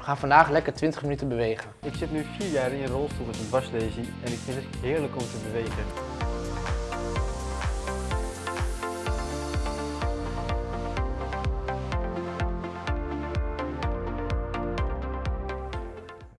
We gaan vandaag lekker 20 minuten bewegen. Ik zit nu 4 jaar in een rolstoel met een dwarslesie en ik vind het heerlijk om te bewegen.